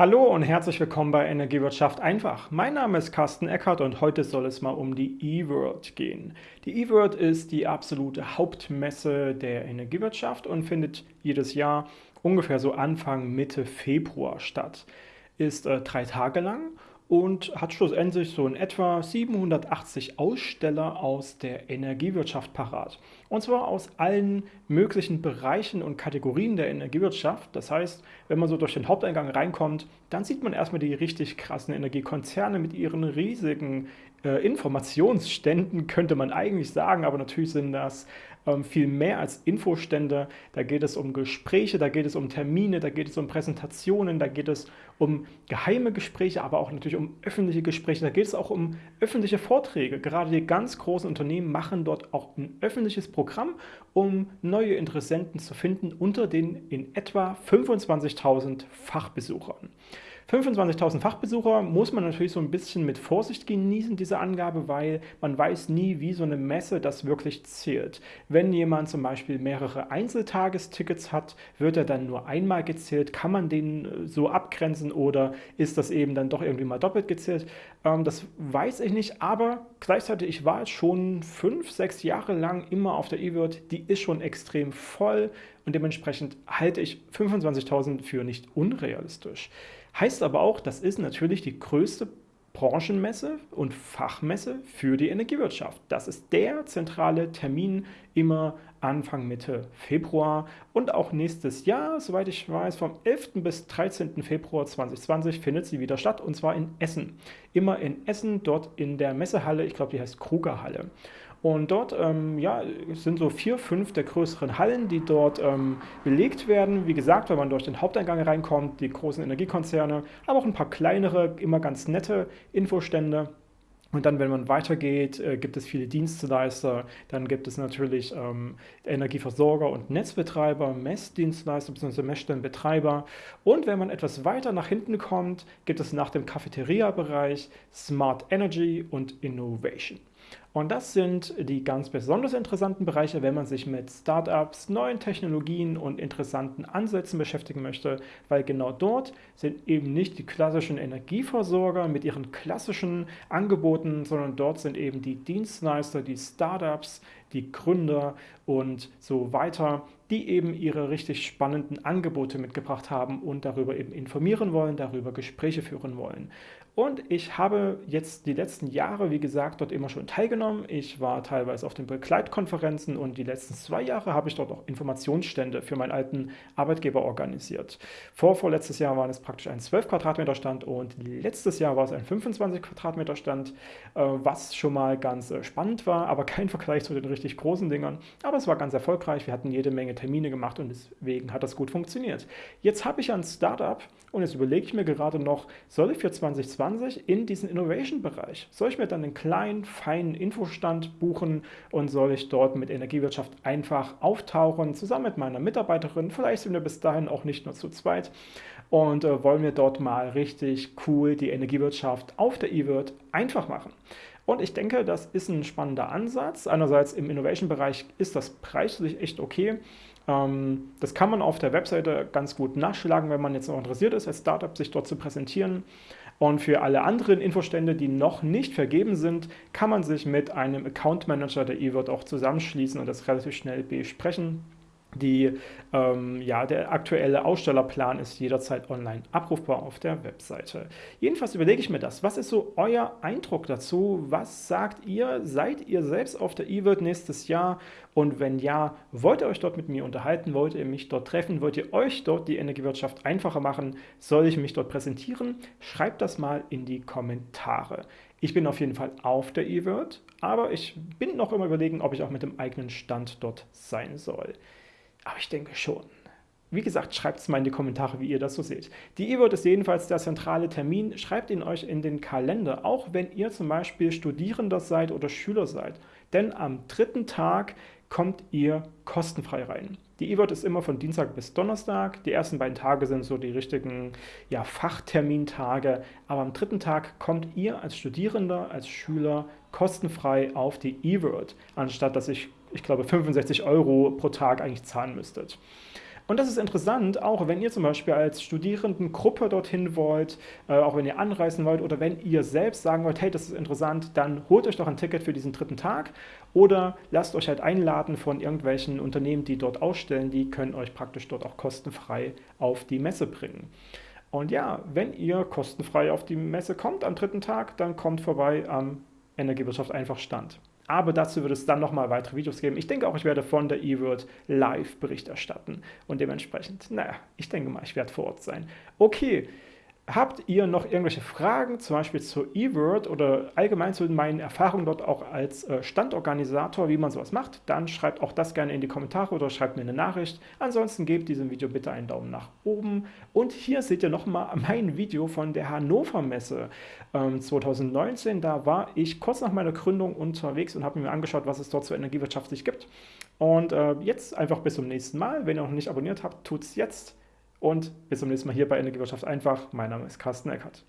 Hallo und herzlich willkommen bei Energiewirtschaft einfach. Mein Name ist Carsten Eckert und heute soll es mal um die eWorld gehen. Die eWorld ist die absolute Hauptmesse der Energiewirtschaft und findet jedes Jahr ungefähr so Anfang Mitte Februar statt. Ist äh, drei Tage lang und hat schlussendlich so in etwa 780 Aussteller aus der Energiewirtschaft parat. Und zwar aus allen möglichen Bereichen und Kategorien der Energiewirtschaft. Das heißt, wenn man so durch den Haupteingang reinkommt, dann sieht man erstmal die richtig krassen Energiekonzerne mit ihren riesigen äh, Informationsständen, könnte man eigentlich sagen, aber natürlich sind das ähm, viel mehr als Infostände. Da geht es um Gespräche, da geht es um Termine, da geht es um Präsentationen, da geht es um geheime Gespräche, aber auch natürlich um öffentliche Gespräche. Da geht es auch um öffentliche Vorträge. Gerade die ganz großen Unternehmen machen dort auch ein öffentliches Programm, um neue Interessenten zu finden unter den in etwa 25.000 Fachbesuchern. 25.000 Fachbesucher muss man natürlich so ein bisschen mit Vorsicht genießen, diese Angabe, weil man weiß nie, wie so eine Messe das wirklich zählt. Wenn jemand zum Beispiel mehrere Einzeltagestickets hat, wird er dann nur einmal gezählt? Kann man den äh, so abgrenzen oder ist das eben dann doch irgendwie mal doppelt gezählt? Ähm, das weiß ich nicht, aber gleichzeitig, ich war schon fünf, sechs Jahre lang immer auf der E-Word, die ist schon extrem voll und dementsprechend halte ich 25.000 für nicht unrealistisch. Heißt aber auch, das ist natürlich die größte Branchenmesse und Fachmesse für die Energiewirtschaft. Das ist der zentrale Termin immer Anfang Mitte Februar und auch nächstes Jahr, soweit ich weiß, vom 11. bis 13. Februar 2020 findet sie wieder statt und zwar in Essen. Immer in Essen, dort in der Messehalle, ich glaube die heißt Krugerhalle. Und dort ähm, ja, sind so vier, fünf der größeren Hallen, die dort ähm, belegt werden. Wie gesagt, wenn man durch den Haupteingang reinkommt, die großen Energiekonzerne, aber auch ein paar kleinere, immer ganz nette Infostände. Und dann, wenn man weitergeht, äh, gibt es viele Dienstleister. Dann gibt es natürlich ähm, Energieversorger und Netzbetreiber, Messdienstleister bzw. Messstellenbetreiber. Und wenn man etwas weiter nach hinten kommt, gibt es nach dem Cafeteria-Bereich Smart Energy und Innovation. Und das sind die ganz besonders interessanten Bereiche, wenn man sich mit Startups, neuen Technologien und interessanten Ansätzen beschäftigen möchte, weil genau dort sind eben nicht die klassischen Energieversorger mit ihren klassischen Angeboten, sondern dort sind eben die Dienstleister, die Startups, die Gründer und so weiter, die eben ihre richtig spannenden Angebote mitgebracht haben und darüber eben informieren wollen, darüber Gespräche führen wollen. Und ich habe jetzt die letzten Jahre, wie gesagt, dort immer schon teilgenommen. Ich war teilweise auf den Begleitkonferenzen und die letzten zwei Jahre habe ich dort auch Informationsstände für meinen alten Arbeitgeber organisiert. Vor vorletztes Jahr war es praktisch ein 12 Quadratmeter Stand und letztes Jahr war es ein 25 Quadratmeter Stand, äh, was schon mal ganz äh, spannend war, aber kein Vergleich zu den richtig großen Dingern. Aber es war ganz erfolgreich. Wir hatten jede Menge Termine gemacht und deswegen hat das gut funktioniert. Jetzt habe ich ein Startup und jetzt überlege ich mir gerade noch, soll ich für 2020 20 in diesen Innovation-Bereich. Soll ich mir dann einen kleinen, feinen Infostand buchen und soll ich dort mit Energiewirtschaft einfach auftauchen, zusammen mit meiner Mitarbeiterin, vielleicht sind wir bis dahin auch nicht nur zu zweit und äh, wollen wir dort mal richtig cool die Energiewirtschaft auf der E-Wirt einfach machen. Und ich denke, das ist ein spannender Ansatz. Einerseits im Innovation-Bereich ist das preislich echt okay. Ähm, das kann man auf der Webseite ganz gut nachschlagen, wenn man jetzt noch interessiert ist, als Startup sich dort zu präsentieren. Und für alle anderen Infostände, die noch nicht vergeben sind, kann man sich mit einem Account Manager der eWord auch zusammenschließen und das relativ schnell besprechen. Die, ähm, ja, der aktuelle Ausstellerplan ist jederzeit online abrufbar auf der Webseite. Jedenfalls überlege ich mir das. Was ist so euer Eindruck dazu? Was sagt ihr? Seid ihr selbst auf der eWorld nächstes Jahr? Und wenn ja, wollt ihr euch dort mit mir unterhalten? Wollt ihr mich dort treffen? Wollt ihr euch dort die Energiewirtschaft einfacher machen? Soll ich mich dort präsentieren? Schreibt das mal in die Kommentare. Ich bin auf jeden Fall auf der eWorld, aber ich bin noch immer überlegen, ob ich auch mit dem eigenen Stand dort sein soll. Aber ich denke schon. Wie gesagt, schreibt es mal in die Kommentare, wie ihr das so seht. Die E-Word ist jedenfalls der zentrale Termin. Schreibt ihn euch in den Kalender, auch wenn ihr zum Beispiel Studierender seid oder Schüler seid. Denn am dritten Tag kommt ihr kostenfrei rein. Die E-Word ist immer von Dienstag bis Donnerstag. Die ersten beiden Tage sind so die richtigen ja, Fachtermintage. Aber am dritten Tag kommt ihr als Studierender, als Schüler kostenfrei auf die E-Word, anstatt dass ich ich glaube, 65 Euro pro Tag eigentlich zahlen müsstet. Und das ist interessant, auch wenn ihr zum Beispiel als Studierendengruppe dorthin wollt, äh, auch wenn ihr anreisen wollt oder wenn ihr selbst sagen wollt, hey, das ist interessant, dann holt euch doch ein Ticket für diesen dritten Tag oder lasst euch halt einladen von irgendwelchen Unternehmen, die dort ausstellen, die können euch praktisch dort auch kostenfrei auf die Messe bringen. Und ja, wenn ihr kostenfrei auf die Messe kommt am dritten Tag, dann kommt vorbei am Energiewirtschaft einfach Stand. Aber dazu wird es dann nochmal weitere Videos geben. Ich denke auch, ich werde von der eWorld live Bericht erstatten. Und dementsprechend, naja, ich denke mal, ich werde vor Ort sein. Okay, Habt ihr noch irgendwelche Fragen, zum Beispiel zur eWord oder allgemein zu meinen Erfahrungen dort auch als äh, Standorganisator, wie man sowas macht, dann schreibt auch das gerne in die Kommentare oder schreibt mir eine Nachricht. Ansonsten gebt diesem Video bitte einen Daumen nach oben. Und hier seht ihr nochmal mein Video von der Hannover Messe 2019. Ähm, da war ich kurz nach meiner Gründung unterwegs und habe mir angeschaut, was es dort zur energiewirtschaftlich gibt. Und äh, jetzt einfach bis zum nächsten Mal. Wenn ihr noch nicht abonniert habt, tut es jetzt. Und bis zum nächsten Mal hier bei Energiewirtschaft einfach. Mein Name ist Carsten Eckert.